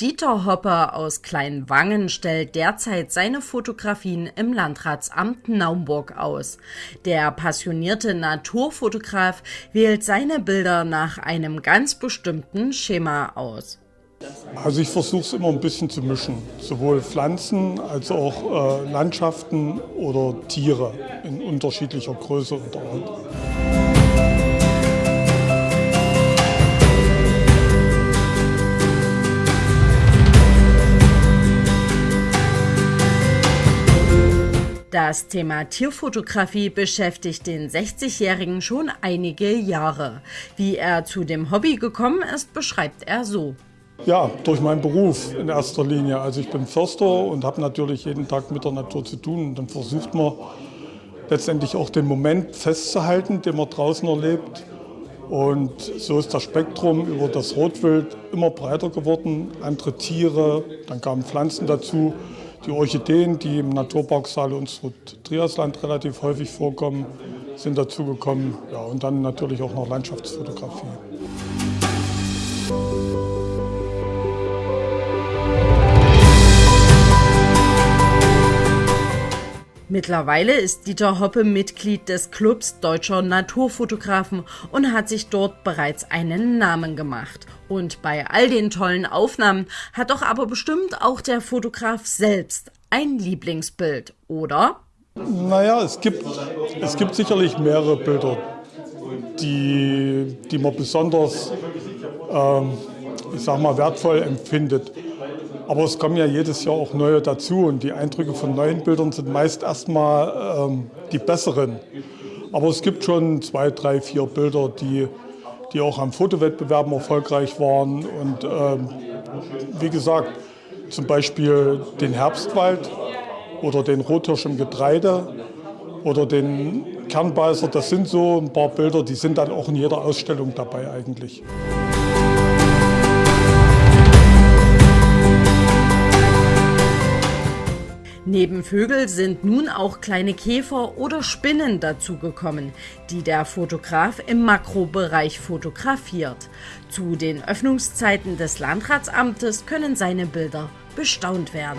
Dieter Hoppe aus Kleinwangen stellt derzeit seine Fotografien im Landratsamt Naumburg aus. Der passionierte Naturfotograf wählt seine Bilder nach einem ganz bestimmten Schema aus. Also ich versuche es immer ein bisschen zu mischen, sowohl Pflanzen als auch äh, Landschaften oder Tiere in unterschiedlicher Größe und Art. Das Thema Tierfotografie beschäftigt den 60-Jährigen schon einige Jahre. Wie er zu dem Hobby gekommen ist, beschreibt er so. Ja, durch meinen Beruf in erster Linie. Also ich bin Förster und habe natürlich jeden Tag mit der Natur zu tun. Und dann versucht man letztendlich auch den Moment festzuhalten, den man draußen erlebt. Und so ist das Spektrum über das Rotwild immer breiter geworden. Andere Tiere, dann kamen Pflanzen dazu. Die Orchideen, die im Naturpark Saale und Triasland relativ häufig vorkommen, sind dazugekommen. Ja, und dann natürlich auch noch Landschaftsfotografie. Mittlerweile ist Dieter Hoppe Mitglied des Clubs Deutscher Naturfotografen und hat sich dort bereits einen Namen gemacht. Und bei all den tollen Aufnahmen hat doch aber bestimmt auch der Fotograf selbst ein Lieblingsbild, oder? Naja, es gibt, es gibt sicherlich mehrere Bilder, die, die man besonders, ähm, ich sag mal, wertvoll empfindet. Aber es kommen ja jedes Jahr auch neue dazu und die Eindrücke von neuen Bildern sind meist erstmal ähm, die besseren. Aber es gibt schon zwei, drei, vier Bilder, die, die auch am Fotowettbewerben erfolgreich waren. Und ähm, wie gesagt, zum Beispiel den Herbstwald oder den Rothirsch im Getreide oder den Kernbeißer. Das sind so ein paar Bilder, die sind dann auch in jeder Ausstellung dabei eigentlich. Neben Vögel sind nun auch kleine Käfer oder Spinnen dazugekommen, die der Fotograf im Makrobereich fotografiert. Zu den Öffnungszeiten des Landratsamtes können seine Bilder bestaunt werden.